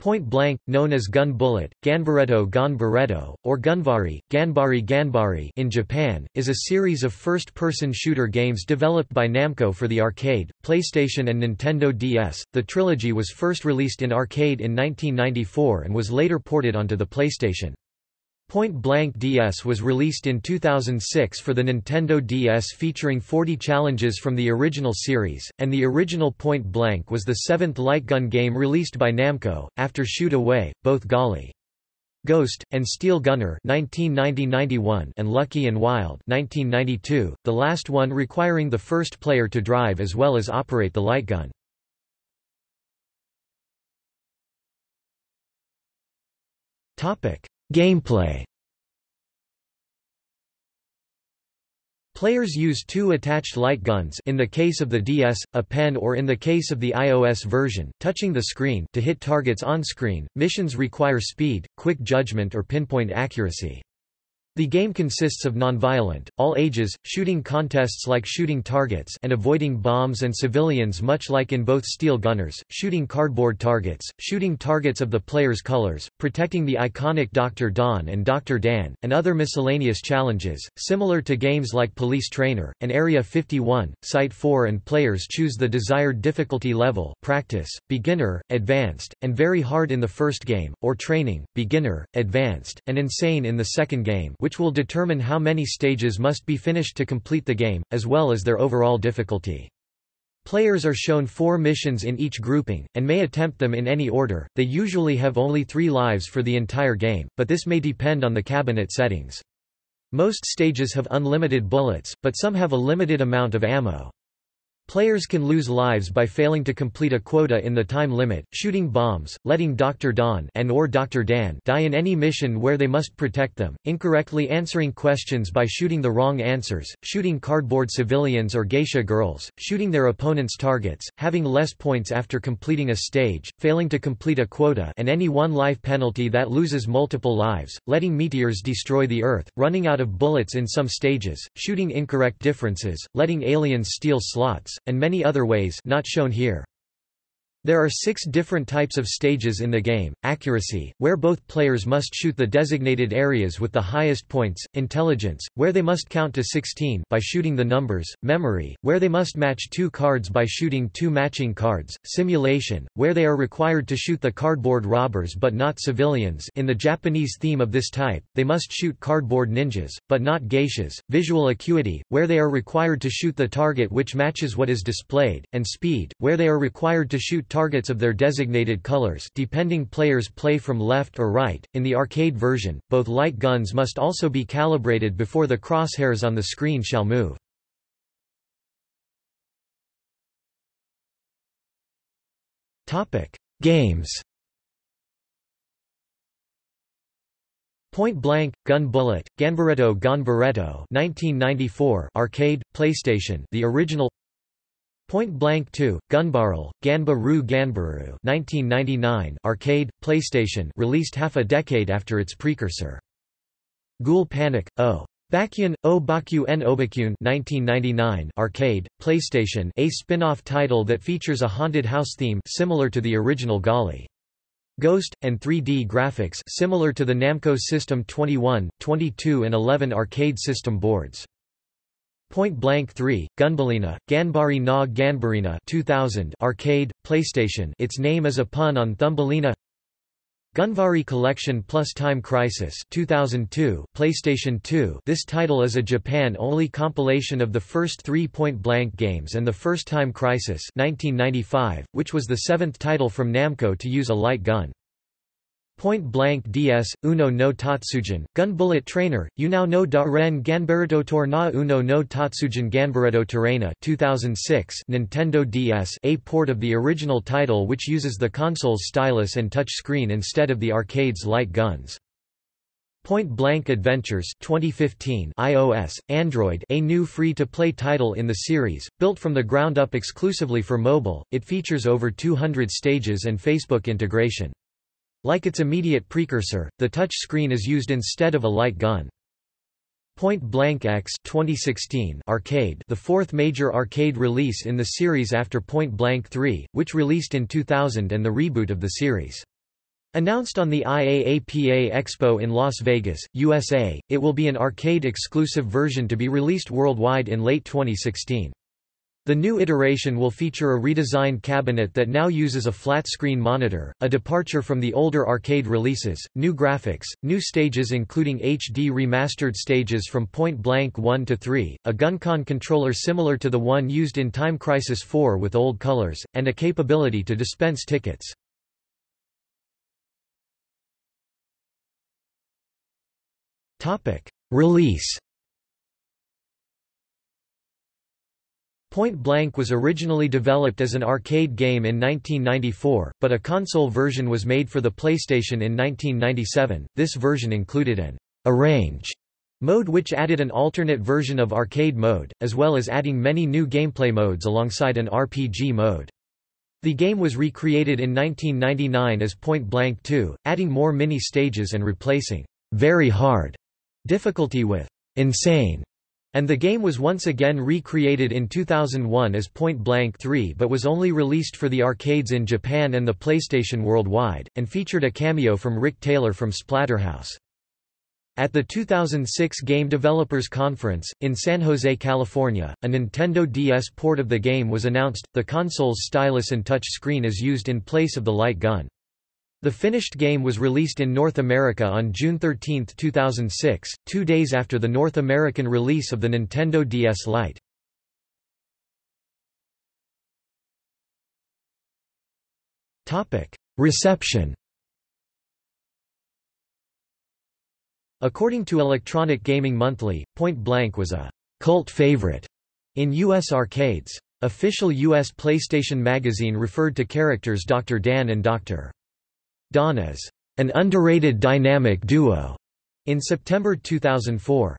Point blank, known as gun bullet, Ganbaretto Gon Barretto, or Gunvari, Ganbari Ganbari in Japan, is a series of first-person shooter games developed by Namco for the arcade, PlayStation and Nintendo DS. The trilogy was first released in arcade in 1994 and was later ported onto the PlayStation. Point Blank DS was released in 2006 for the Nintendo DS featuring 40 challenges from the original series, and the original Point Blank was the seventh light gun game released by Namco, after Shoot Away, both Golly Ghost, and Steel Gunner 1990-91 and Lucky and Wild 1992, the last one requiring the first player to drive as well as operate the light gun. Gameplay Players use two attached light guns in the case of the DS, a pen or in the case of the iOS version, touching the screen to hit targets on screen. Missions require speed, quick judgment or pinpoint accuracy. The game consists of non-violent, all-ages, shooting contests like shooting targets and avoiding bombs and civilians much like in both Steel Gunners, shooting cardboard targets, shooting targets of the player's colors, protecting the iconic Dr. Don and Dr. Dan, and other miscellaneous challenges, similar to games like Police Trainer, and Area 51, Site 4 and players choose the desired difficulty level practice, beginner, advanced, and very hard in the first game, or training, beginner, advanced, and insane in the second game which will determine how many stages must be finished to complete the game, as well as their overall difficulty. Players are shown four missions in each grouping, and may attempt them in any order. They usually have only three lives for the entire game, but this may depend on the cabinet settings. Most stages have unlimited bullets, but some have a limited amount of ammo. Players can lose lives by failing to complete a quota in the time limit, shooting bombs, letting Dr. Don and or Dr. Dan die in any mission where they must protect them, incorrectly answering questions by shooting the wrong answers, shooting cardboard civilians or geisha girls, shooting their opponent's targets, having less points after completing a stage, failing to complete a quota and any one-life penalty that loses multiple lives, letting meteors destroy the Earth, running out of bullets in some stages, shooting incorrect differences, letting aliens steal slots, and many other ways not shown here. There are six different types of stages in the game, accuracy, where both players must shoot the designated areas with the highest points, intelligence, where they must count to 16 by shooting the numbers, memory, where they must match two cards by shooting two matching cards, simulation, where they are required to shoot the cardboard robbers but not civilians. In the Japanese theme of this type, they must shoot cardboard ninjas, but not geishas, visual acuity, where they are required to shoot the target which matches what is displayed, and speed, where they are required to shoot targets of their designated colors depending players play from left or right. In the arcade version, both light guns must also be calibrated before the crosshairs on the screen shall move. Topic: Games. Point Blank, Gun Bullet, Ganbaretto Gon Barretto 1994 arcade, PlayStation the original Point Blank 2, Gunbarrel, Ganba Ru Ganbaru 1999 arcade, PlayStation released half a decade after its precursor. Ghoul Panic, O. Bakuun, O Baku N Obakyun 1999 arcade, PlayStation a spin-off title that features a haunted house theme similar to the original Golly. Ghost, and 3D graphics similar to the Namco System 21, 22 and 11 arcade system boards. Point Blank 3, Gunbalina, Ganbari na Ganbarina 2000 arcade, PlayStation its name is a pun on Thumbelina Gunvari Collection plus Time Crisis 2002 PlayStation 2 This title is a Japan-only compilation of the first three Point Blank games and the first Time Crisis 1995, which was the seventh title from Namco to use a light gun. Point Blank DS, Uno no Tatsujin, Gun Bullet Trainer, You Now No Da Ren Ganbaretto Torna Uno no Tatsujin Ganbaretto Terrena 2006 Nintendo DS a port of the original title which uses the console's stylus and touch screen instead of the arcade's light guns. Point Blank Adventures 2015 iOS, Android a new free-to-play title in the series, built from the ground up exclusively for mobile, it features over 200 stages and Facebook integration. Like its immediate precursor, the touch screen is used instead of a light gun. Point Blank X 2016 arcade the fourth major arcade release in the series after Point Blank 3, which released in 2000 and the reboot of the series. Announced on the IAAPA Expo in Las Vegas, USA, it will be an arcade-exclusive version to be released worldwide in late 2016. The new iteration will feature a redesigned cabinet that now uses a flat-screen monitor, a departure from the older arcade releases, new graphics, new stages including HD remastered stages from Point Blank 1 to 3, a GunCon controller similar to the one used in Time Crisis 4 with old colors, and a capability to dispense tickets. Release Point Blank was originally developed as an arcade game in 1994, but a console version was made for the PlayStation in 1997. This version included an arrange mode which added an alternate version of arcade mode, as well as adding many new gameplay modes alongside an RPG mode. The game was recreated in 1999 as Point Blank 2, adding more mini-stages and replacing very hard difficulty with insane and the game was once again recreated in 2001 as Point Blank 3 but was only released for the arcades in Japan and the PlayStation worldwide, and featured a cameo from Rick Taylor from Splatterhouse. At the 2006 Game Developers Conference, in San Jose, California, a Nintendo DS port of the game was announced. The console's stylus and touch screen is used in place of the light gun. The finished game was released in North America on June 13, 2006, two days after the North American release of the Nintendo DS Lite. Reception According to Electronic Gaming Monthly, Point Blank was a cult favorite in U.S. arcades. Official U.S. PlayStation Magazine referred to characters Dr. Dan and Dr. Don as an underrated dynamic duo in September 2004.